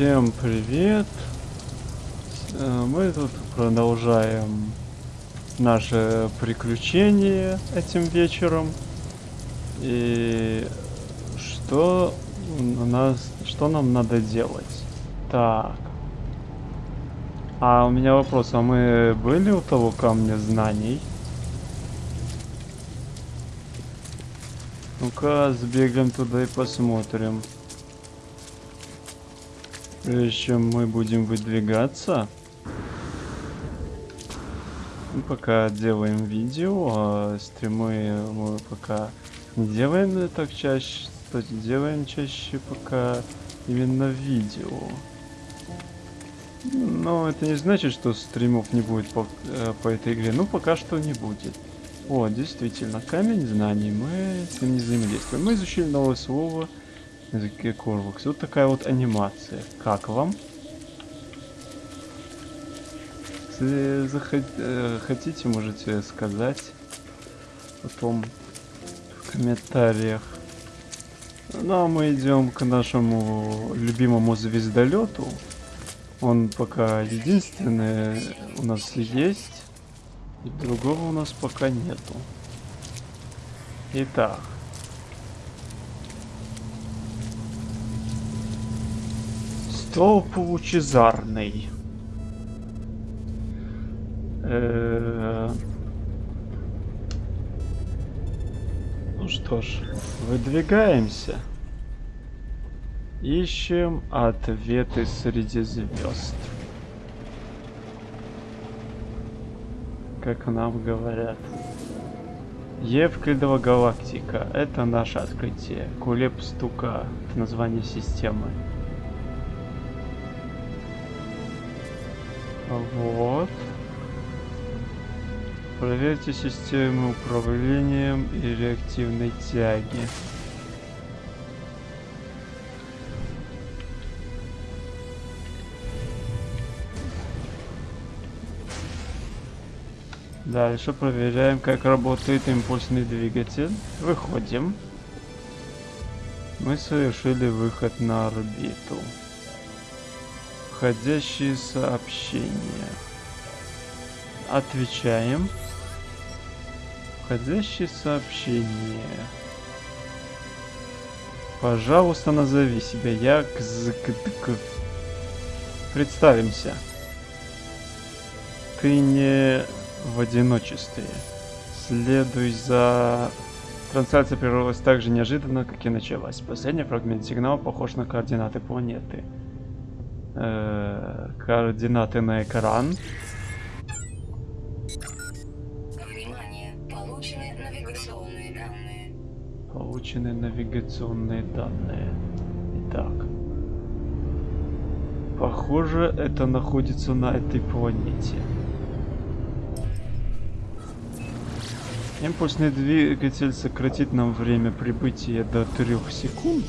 Всем привет! Э, Мы тут продолжаем наше приключение этим вечером. И что у нас, что нам надо делать? Так. А у меня вопрос, а мы были у того камня знаний? Ну-ка, сбегаем туда и посмотрим. Прежде чем мы будем выдвигаться. Мы пока делаем видео, а стримы мы пока не делаем так чаще. Кстати, делаем чаще пока именно видео. Но это не значит, что стримов не будет по, э, по этой игре. Ну, пока что не будет. О, действительно, камень знаний. Мы с ним не взаимодействуем. Мы изучили новое слово на языке Корвакс. Вот такая вот анимация. Как вам? Если захот... э, хотите, можете сказать потом в комментариях. Ну а мы идем к нашему любимому звездолету. Он пока единственный у нас есть. И другого у нас пока нету. Итак. Столб лучезарный. Ну что ж, выдвигаемся. Ищем ответы среди звезд. Как нам говорят. Евклидова галактика. Это наше открытие. Кулеп стука. Это название системы. Вот. Проверьте систему управлением и реактивной тяги. Дальше проверяем, как работает импульсный двигатель. Выходим. Мы совершили выход на орбиту. Входящие сообщения. Отвечаем. Входящие сообщения. Пожалуйста, назови себя. Я Кзкдк. Представимся. Ты не в одиночестве. Следуй за... Трансляция прервалась так же неожиданно, как и началась. Последний фрагмент сигнала похож на координаты планеты. Э координаты на экран. Внимание! Получены навигационные данные. Получены навигационные данные. Итак. Похоже, это находится на этой планете. Импульсный двигатель сократит нам время прибытия до 3 секунд.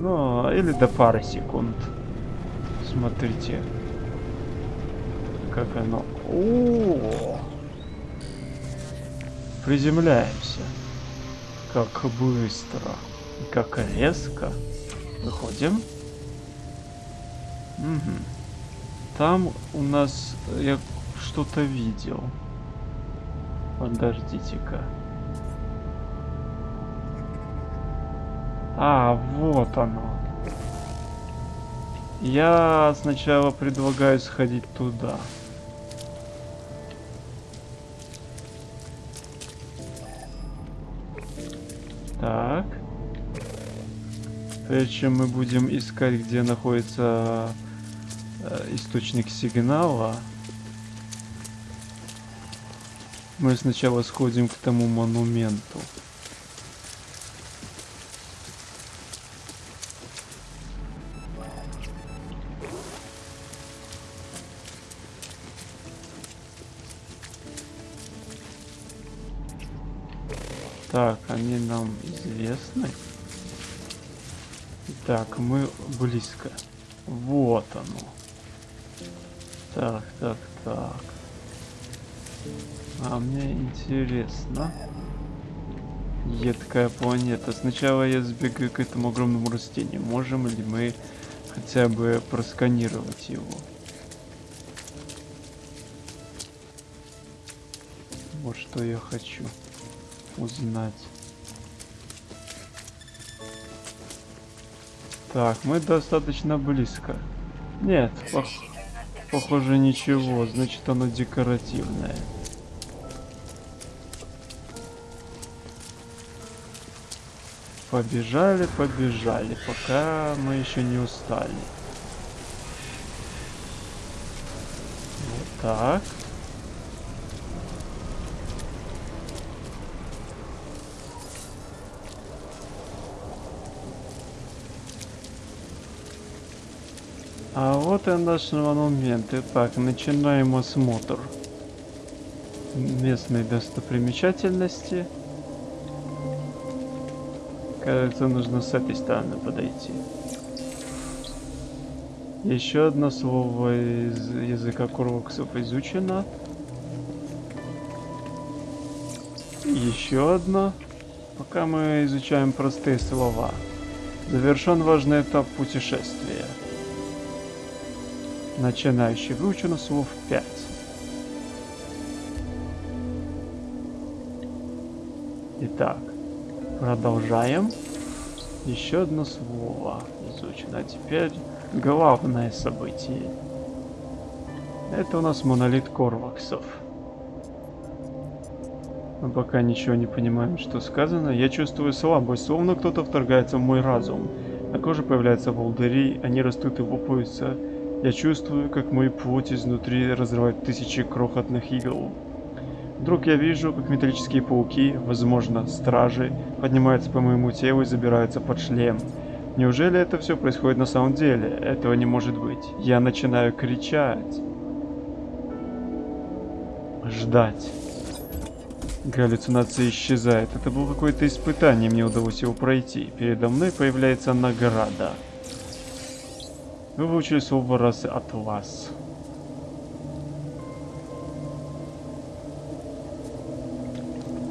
Ну, или до пары секунд. Смотрите. Как оно... О! Приземляемся. Как быстро. Как резко. Выходим. Угу. Там у нас... Я что-то видел. Подождите-ка. А, вот оно. Я сначала предлагаю сходить туда. Так. Прежде чем мы будем искать, где находится э, источник сигнала, мы сначала сходим к тому монументу. Так, они нам известны. Так, мы близко. Вот оно. Так, так, так. А мне интересно. Едкая планета. Сначала я сбегаю к этому огромному растению. Можем ли мы хотя бы просканировать его? Вот что я хочу узнать. Так, мы достаточно близко. Нет, пох похоже ничего, значит оно декоративное. Побежали, побежали, пока мы еще не устали. Вот так. Вот и наш монумент. Итак, начинаем осмотр местной достопримечательности. Кажется, нужно с этой стороны подойти. Еще одно слово из языка курвоксов изучено. Еще одно. Пока мы изучаем простые слова. Завершен важный этап путешествия. Начинающий выучено слов 5. Итак, продолжаем. Еще одно слово изучено. А теперь главное событие. Это у нас монолит Корваксов. Мы пока ничего не понимаем, что сказано. Я чувствую слабость, словно кто-то вторгается в мой разум. На коже появляются волдыри, они растут и лопаются. Я чувствую, как мой плоть изнутри разрывает тысячи крохотных игл. Вдруг я вижу, как металлические пауки, возможно, стражи, поднимаются по моему телу и забираются под шлем. Неужели это все происходит на самом деле? Этого не может быть. Я начинаю кричать. Ждать. Галлюцинация исчезает. Это было какое-то испытание, мне удалось его пройти. Передо мной появляется награда. Выучили слово раз от вас.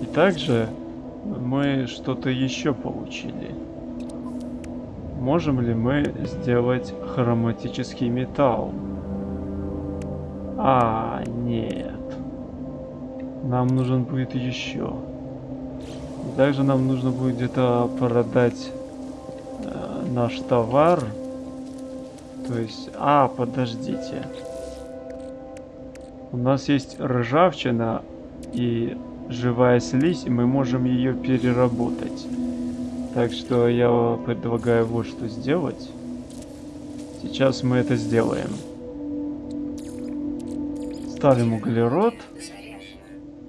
И также мы что-то еще получили. Можем ли мы сделать хроматический металл? А, нет. Нам нужен будет еще. И также нам нужно будет где-то продать э, наш товар. То есть... А, подождите. У нас есть ржавчина и живая слизь, и мы можем ее переработать. Так что я предлагаю вот что сделать. Сейчас мы это сделаем. Ставим углерод.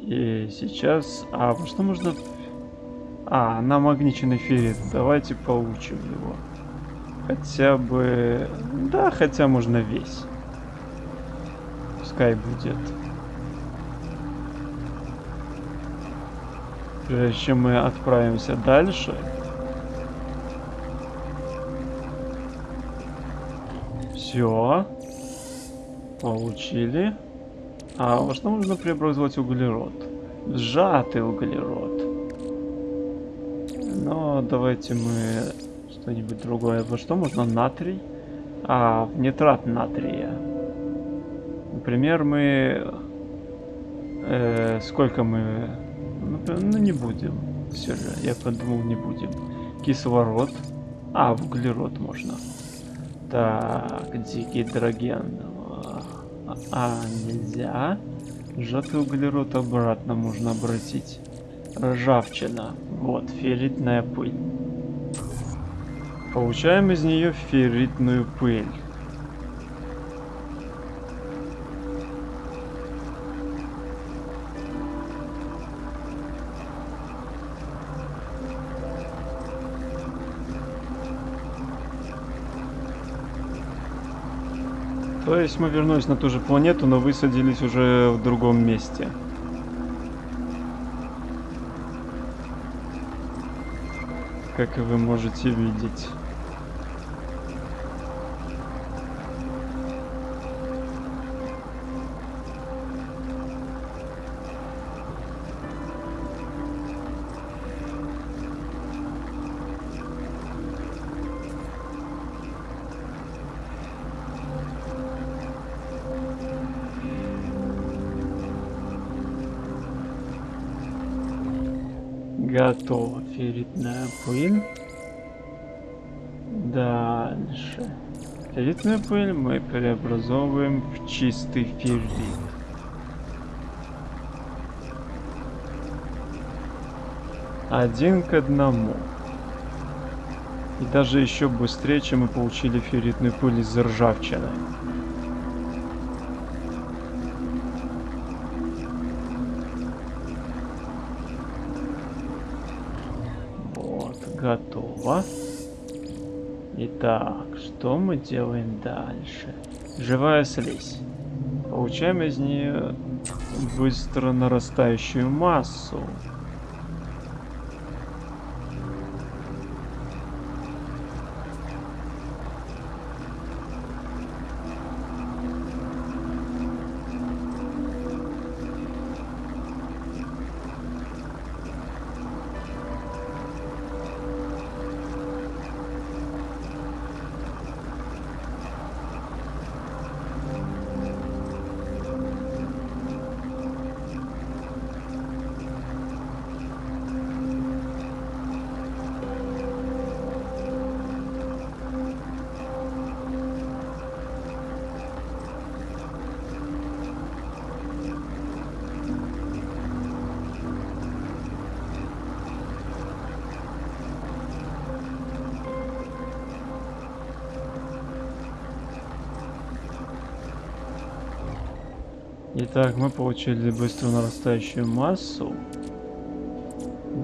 И сейчас... А, что можно... А, намагниченный феррит. Давайте получим его. Хотя бы... Да, хотя можно весь. Пускай будет. Прежде чем мы отправимся дальше... Все. Получили. А во что можно преобразовать углерод? Сжатый углерод. Но давайте мы что-нибудь другое. Во что можно натрий? А, в нитрат натрия. Например, мы... Э, сколько мы... Ну, не будем. Все же, я подумал, не будем. Кислород. А, в углерод можно. Так, дигидроген. А, нельзя. Сжатый углерод обратно можно обратить. Ржавчина. Вот, ферритная пыль. Получаем из нее ферритную пыль. То есть мы вернулись на ту же планету, но высадились уже в другом месте. как вы можете видеть. Готово. Ферритная пыль. Дальше. Ферритную пыль мы преобразовываем в чистый феррит. Один к одному. И даже еще быстрее, чем мы получили ферритную пыль из ржавчины. Вот, готово. Итак, что мы делаем дальше? Живая слизь. Получаем из нее быстро нарастающую массу. Итак, мы получили быстро нарастающую массу.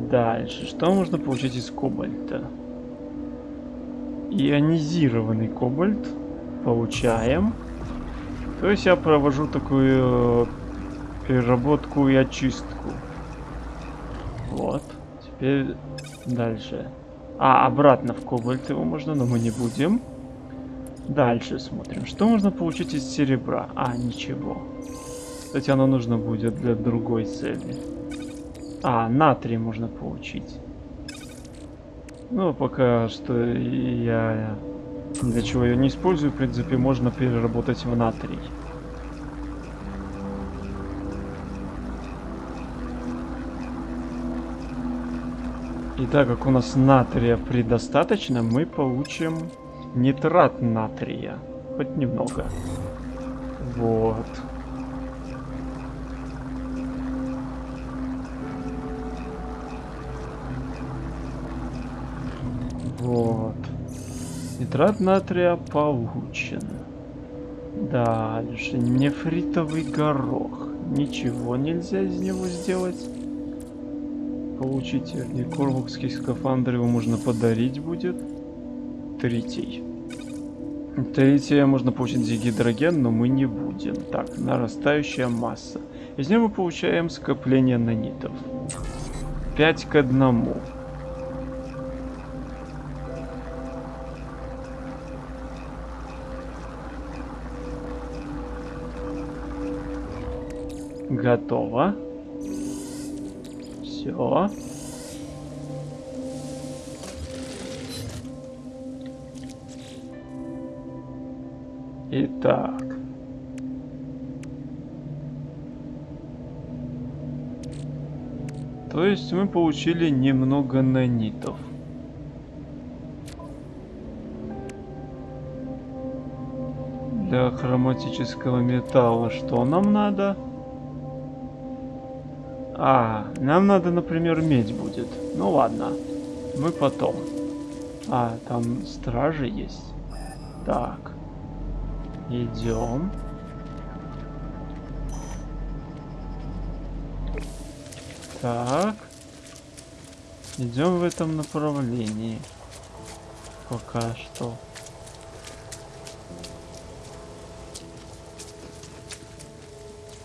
Дальше, что можно получить из кобальта? Ионизированный кобальт получаем. То есть я провожу такую переработку и очистку. Вот. Теперь дальше. А, обратно в кобальт его можно, но мы не будем. Дальше смотрим. Что можно получить из серебра? А, ничего. Кстати, оно нужно будет для другой цели. А, натрий можно получить. Ну, пока что я для чего ее не использую, в принципе, можно переработать в натрий. И так как у нас натрия предостаточно, мы получим нитрат натрия. Хоть немного. Вот. Вот. Нитрат натрия получен. Дальше. Нефритовый горох. Ничего нельзя из него сделать. Получить вернее, корвукский скафандр его можно подарить будет. Третий. Третье можно получить зигидроген, но мы не будем. Так, нарастающая масса. Из него мы получаем скопление нанитов. 5 к 1. Готово. Все. Итак. То есть мы получили немного нанитов. Для хроматического металла что нам надо? А, нам надо, например, медь будет. Ну ладно, мы потом. А, там стражи есть. Так. Идем. Так. Идем в этом направлении. Пока что.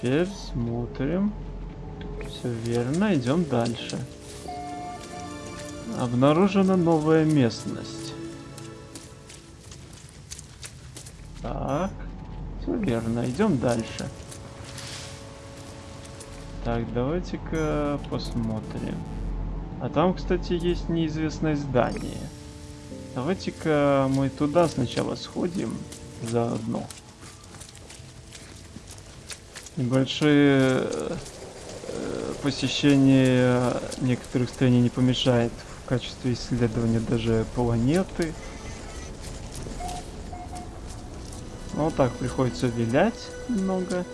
Теперь смотрим. Все верно, идем дальше. Обнаружена новая местность. Так, все верно, идем дальше. Так, давайте-ка посмотрим. А там, кстати, есть неизвестное здание. Давайте-ка мы туда сначала сходим заодно. Небольшие э, посещение некоторых стран не помешает в качестве исследования даже планеты. Ну, вот так приходится вилять немного.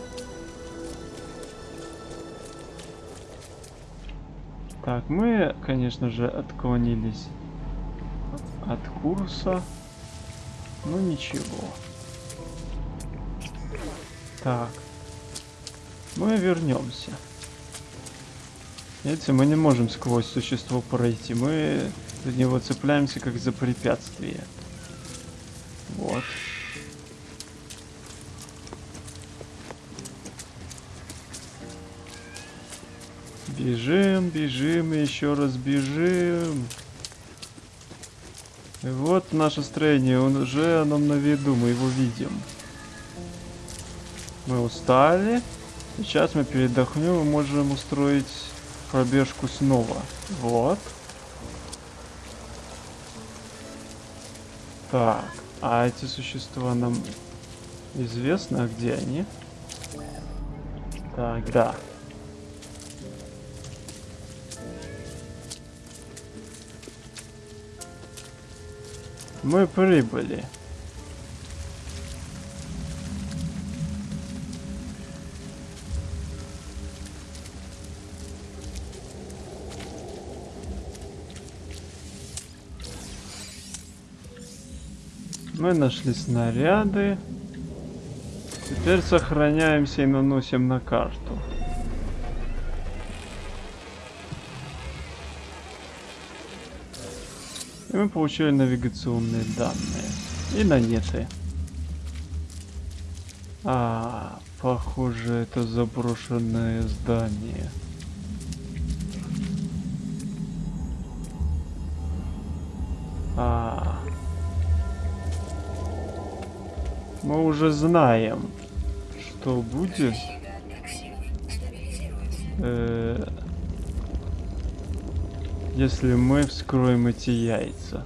Так, мы, конечно же, отклонились от курса. Ну ничего. Так. Мы вернемся. Видите, мы не можем сквозь существо пройти. Мы за него цепляемся как за препятствие. Вот. Бежим, бежим, еще раз бежим. И вот наше строение, он уже нам на виду, мы его видим. Мы устали. Сейчас мы передохнем и можем устроить пробежку снова. Вот. Так, а эти существа нам известно, а где они? Так, да. Мы прибыли. Мы нашли снаряды. Теперь сохраняемся и наносим на карту. И мы получили навигационные данные. И нанеты. А, похоже, это заброшенное здание. А, мы уже знаем, что будет. Э, если мы вскроем эти яйца.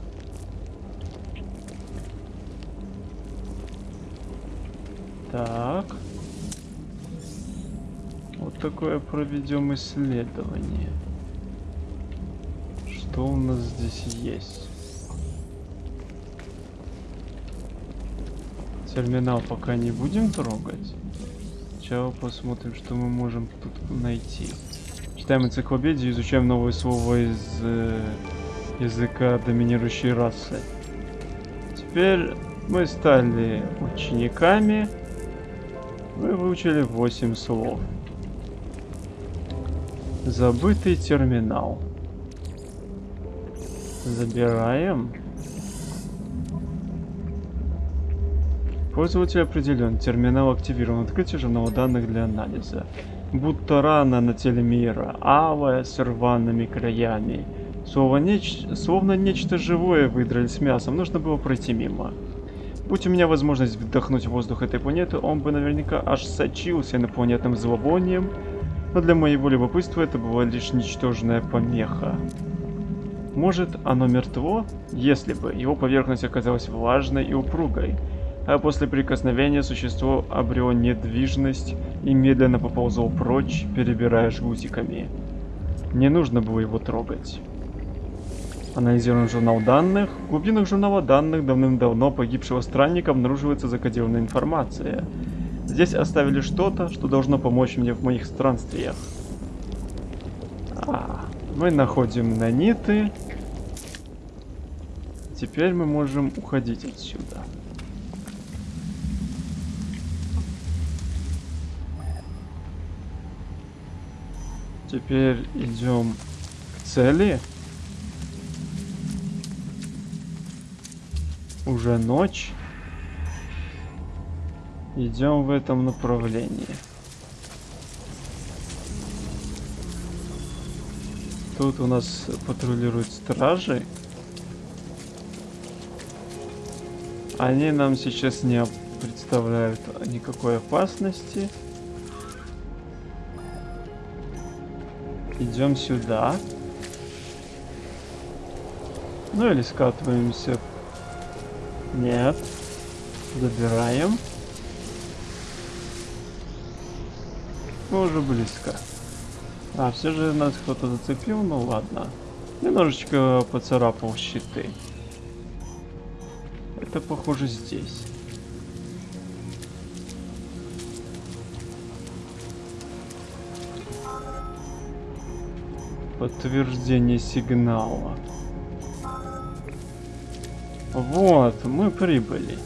Так. Вот такое проведем исследование. Что у нас здесь есть? Терминал пока не будем трогать. Сначала посмотрим, что мы можем тут найти. Читаем энциклопедию, изучаем новые слова из э, языка доминирующей расы. Теперь мы стали учениками. Мы выучили 8 слов. Забытый терминал. Забираем. Пользователь определен. Терминал активирован. Открытие журнала данных для анализа. Будто рана на теле мира, алая с рваными краями. Словно, неч... Словно нечто живое выдрали с мясом, нужно было пройти мимо. Будь у меня возможность вдохнуть воздух этой планеты, он бы наверняка аж сочился инопланетным зловонием, но для моего любопытства это была лишь ничтожная помеха. Может, оно мертво? Если бы его поверхность оказалась влажной и упругой, а после прикосновения существо обрело недвижность и медленно поползло прочь, перебирая жгутиками. Не нужно было его трогать. Анализируем журнал данных. В глубинах журнала данных давным-давно погибшего странника обнаруживается закодированная информация. Здесь оставили что-то, что должно помочь мне в моих странствиях. А, мы находим наниты. Теперь мы можем уходить отсюда. Теперь идем к цели. Уже ночь. Идем в этом направлении. Тут у нас патрулируют стражи. Они нам сейчас не представляют никакой опасности. Идем сюда. Ну или скатываемся. Нет. Добираем. Мы уже близко. А, все же нас кто-то зацепил, ну ладно. Немножечко поцарапал щиты. Это похоже здесь. Подтверждение сигнала. Вот, мы прибыли.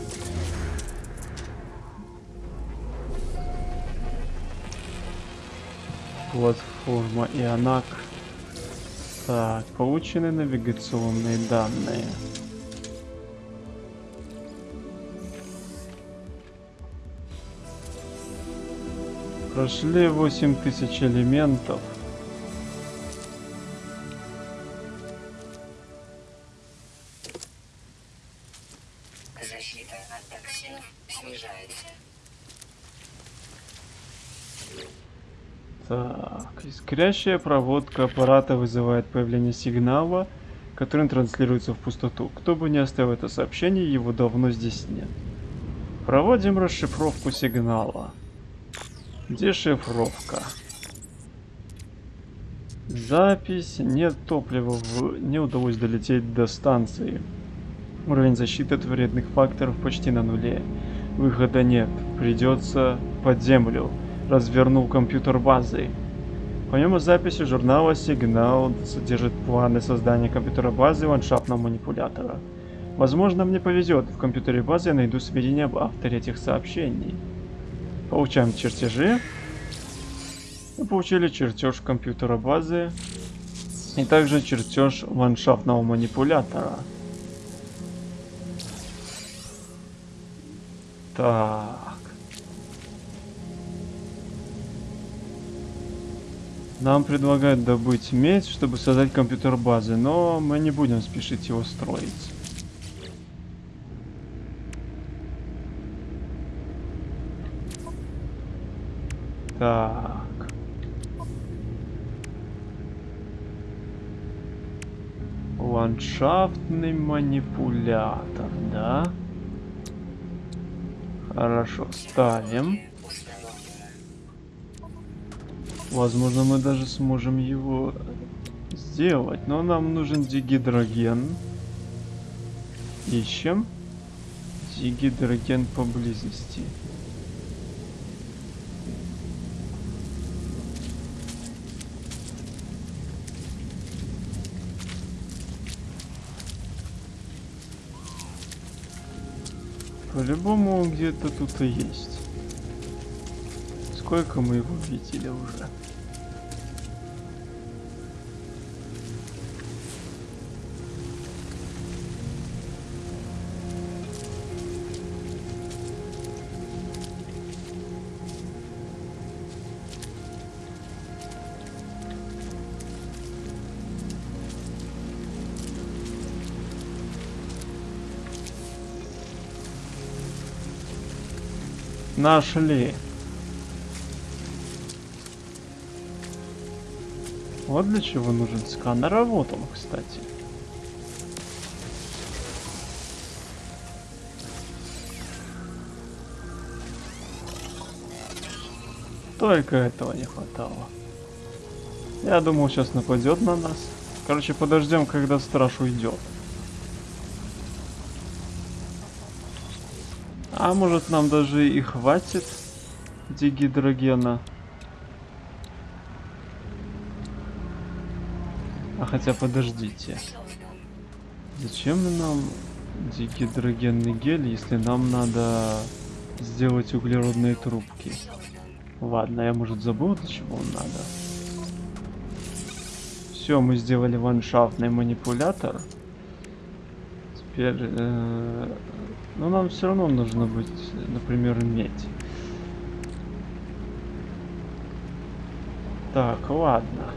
Платформа Ионак. Так, получены навигационные данные. Прошли 8000 элементов. Искрящая проводка аппарата вызывает появление сигнала, который транслируется в пустоту. Кто бы ни оставил это сообщение, его давно здесь нет. Проводим расшифровку сигнала. Дешифровка. Запись. Нет топлива. В... Не удалось долететь до станции. Уровень защиты от вредных факторов почти на нуле. Выхода нет. Придется под землю. Развернул компьютер базы. Помимо записи журнала «Сигнал» содержит планы создания компьютера базы ландшафтного манипулятора. Возможно, мне повезет, в компьютере базы я найду сведения об авторе этих сообщений. Получаем чертежи. Мы получили чертеж компьютера базы и также чертеж ландшафтного манипулятора. Так. Нам предлагают добыть медь, чтобы создать компьютер базы, но мы не будем спешить его строить. Так. Ландшафтный манипулятор, да? Хорошо, ставим. Установлено. Возможно, мы даже сможем его сделать, но нам нужен дигидроген. Ищем. Дигидроген поблизости. По-любому где-то тут и есть. Сколько мы его видели уже? Нашли. Вот для чего нужен сканер, вот он, кстати. Только этого не хватало. Я думал, сейчас нападет на нас. Короче, подождем, когда страж уйдет. А может нам даже и хватит дигидрогена. Хотя подождите. Зачем нам дигидрогенный гель, если нам надо сделать углеродные трубки? Ладно, я может забыл, для чего он надо. Все, мы сделали ландшафтный манипулятор. Теперь, э, ну нам все равно нужно быть, например, медь. Так, ладно.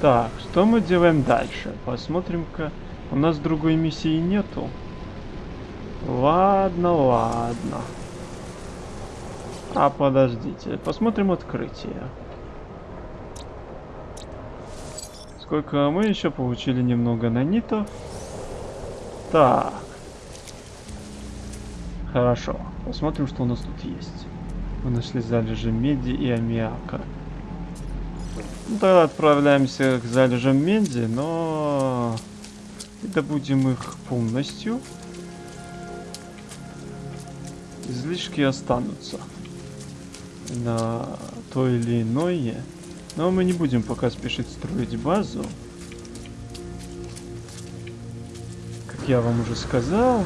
Так, что мы делаем дальше? Посмотрим-ка. У нас другой миссии нету. Ладно, ладно. А подождите, посмотрим открытие. Сколько мы еще получили немного нанитов. Так. Хорошо, посмотрим, что у нас тут есть. Мы нашли залежи меди и аммиака. Ну, тогда отправляемся к залежам меди, но и добудем их полностью. Излишки останутся на то или иное. Но мы не будем пока спешить строить базу. Как я вам уже сказал,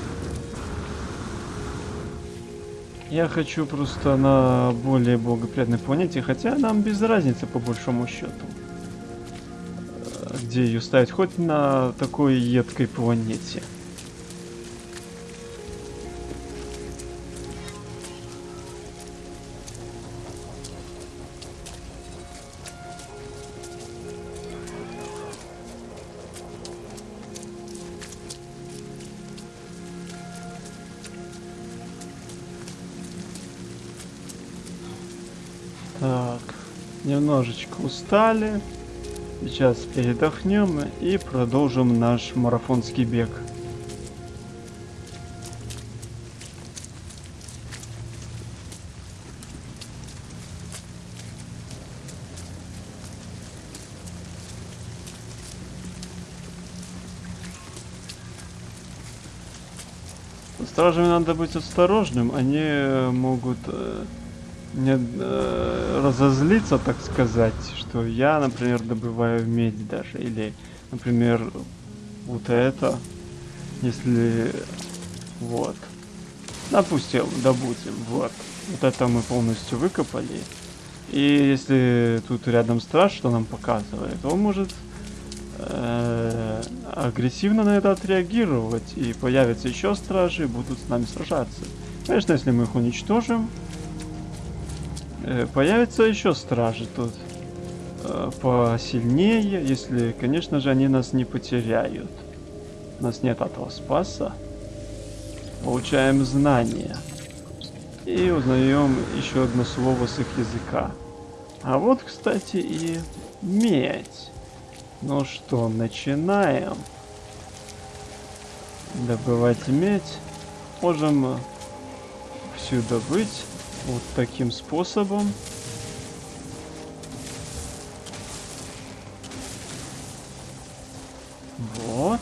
я хочу просто на более благоприятной планете, хотя нам без разницы по большому счету. Э, Где ее ставить, хоть на такой едкой планете. Устали. Сейчас передохнем и продолжим наш марафонский бег. Стражами надо быть осторожным, они могут э, не э, разозлиться, так сказать, что я, например, добываю медь даже, или, например, вот это, если, вот, допустим, добудем, вот, вот это мы полностью выкопали, и если тут рядом страж, что нам показывает, он может э, агрессивно на это отреагировать, и появятся еще стражи, и будут с нами сражаться. Конечно, если мы их уничтожим, Появятся еще стражи тут э, посильнее, если, конечно же, они нас не потеряют. У нас нет этого спаса. Получаем знания. И узнаем еще одно слово с их языка. А вот, кстати, и медь. Ну что, начинаем. Добывать медь. Можем всю добыть вот таким способом. Вот.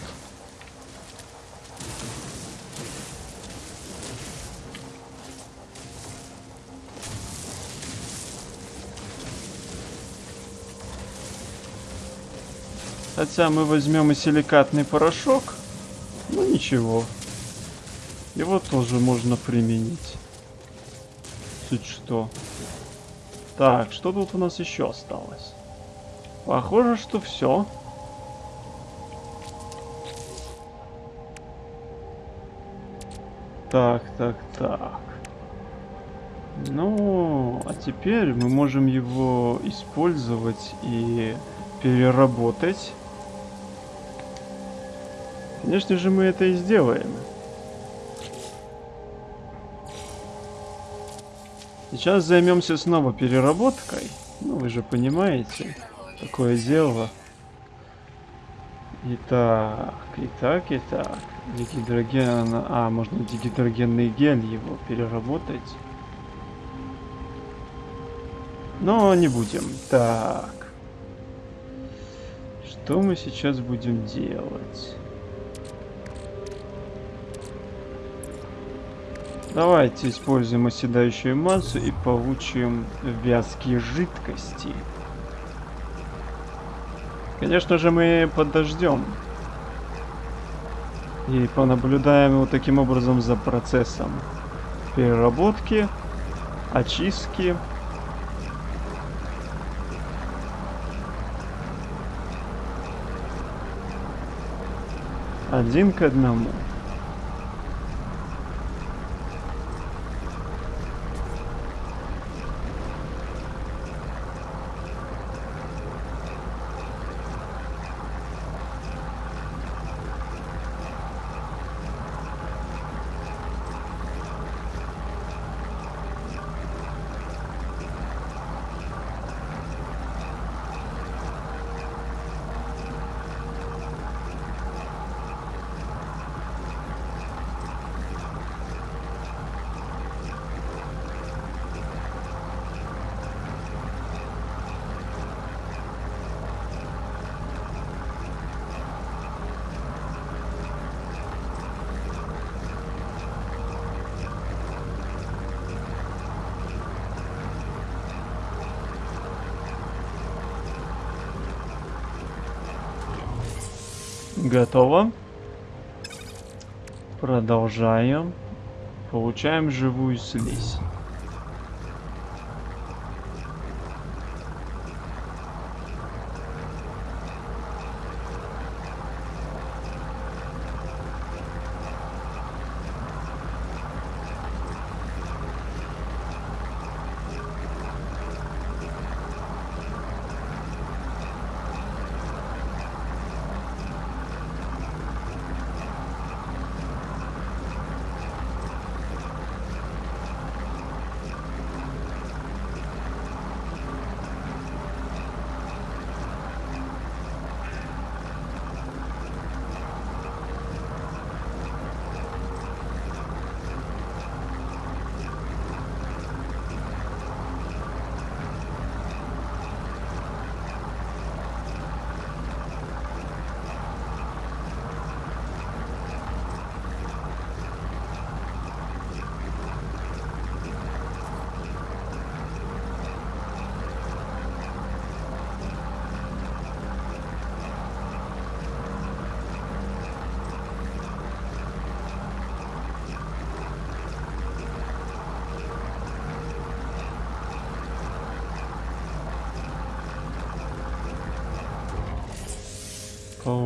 Хотя мы возьмем и силикатный порошок. Ну ничего. Его тоже можно применить. Чуть что. Так, что тут у нас еще осталось? Похоже, что все. Так, так, так. Ну, а теперь мы можем его использовать и переработать. Конечно же, мы это и сделаем. Сейчас займемся снова переработкой. Ну, вы же понимаете, такое дело. Итак, итак, итак. Дигидроген... А, можно дигидрогенный гель его переработать. Но не будем. Так. Что мы сейчас будем делать? Давайте используем оседающую массу и получим вязкие жидкости. Конечно же, мы подождем. И понаблюдаем вот таким образом за процессом переработки, очистки. Один к одному. Готово. Продолжаем. Получаем живую слизь.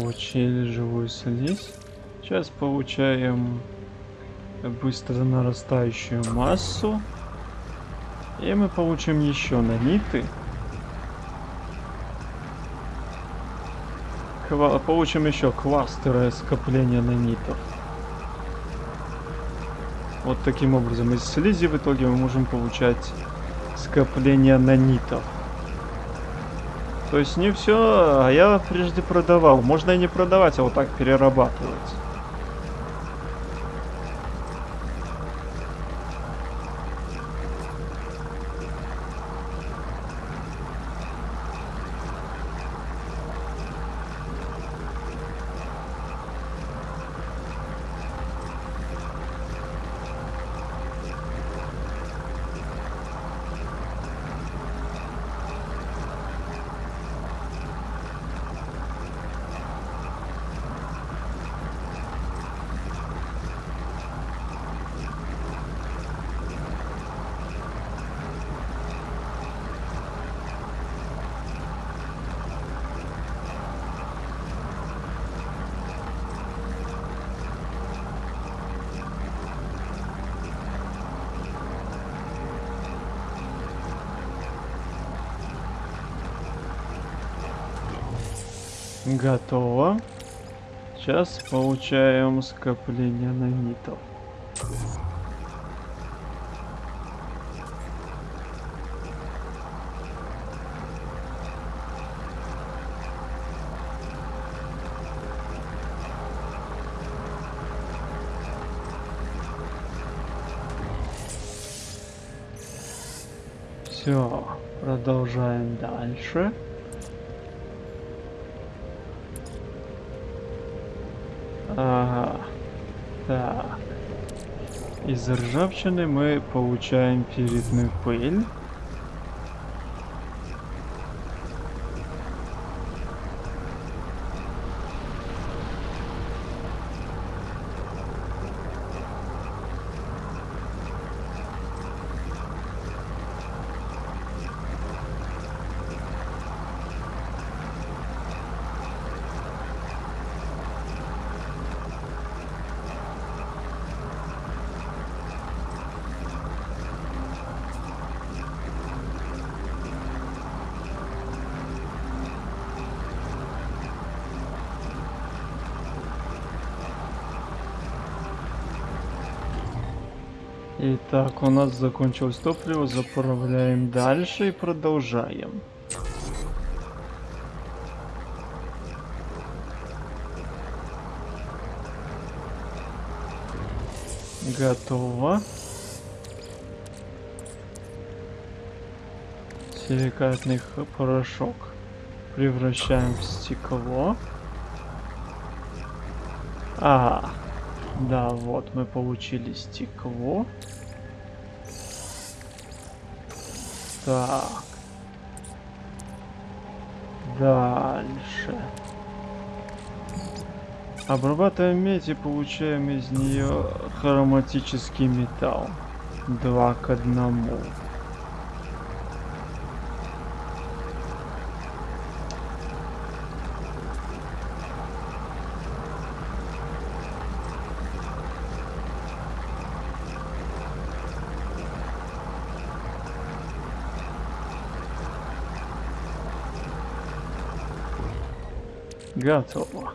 Получили живую слизь. Сейчас получаем быстро нарастающую массу. И мы получим еще наниты. Ква- получим еще кластеры скопления нанитов. Вот таким образом из слизи в итоге мы можем получать скопление нанитов. То есть не все, а я прежде продавал. Можно и не продавать, а вот так перерабатывать. Готово. Сейчас получаем скопление нанитов. Все, продолжаем дальше. Ага. Так. Из ржавчины мы получаем ферритную пыль. Итак, у нас закончилось топливо, заправляем дальше и продолжаем. Готово. Силикатный порошок превращаем в стекло. А, да, вот мы получили стекло. Так. Дальше. Обрабатываем медь и получаем из нее хроматический металл. Два к одному. Готово.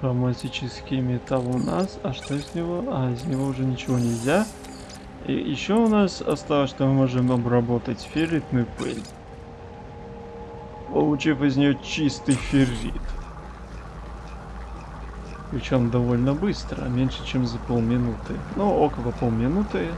Хроматический металл у нас. А что из него? А, из него уже ничего нельзя. И еще у нас осталось, что мы можем обработать ферритную пыль. Получив из нее чистый феррит. Причем довольно быстро, меньше чем за полминуты. Ну, около полминуты.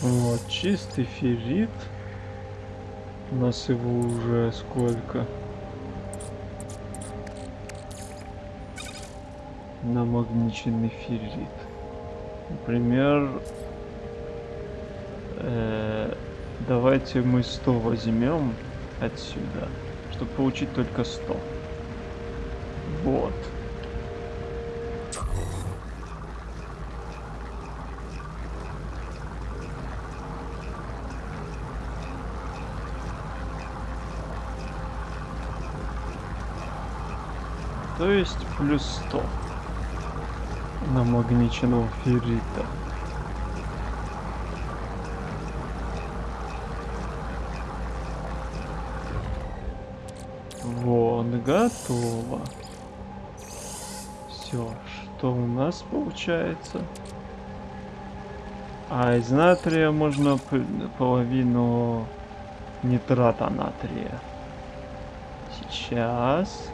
Вот, чистый феррит. У нас его уже сколько? Намагниченный феррит. Например, э, давайте мы 100 возьмем отсюда, чтобы получить только 100. Вот. То есть плюс 100 намагниченного феррита. Вот, готово. Все, что у нас получается? А из натрия можно половину нитрата натрия. Сейчас.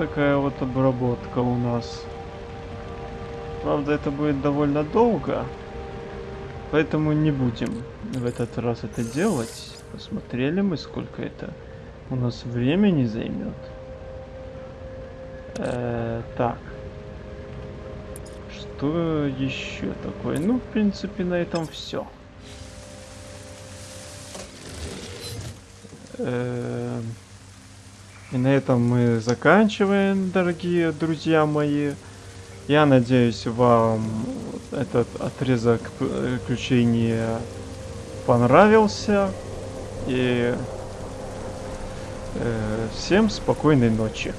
Такая вот обработка у нас. Правда, это будет довольно долго. Поэтому не будем в этот раз это делать. Посмотрели мы, сколько это у нас времени займет. Э, так. Что еще такое? Ну, в принципе, на этом все. И на этом мы заканчиваем, дорогие друзья мои. Я надеюсь, вам этот отрезок приключения понравился. И э, всем спокойной ночи.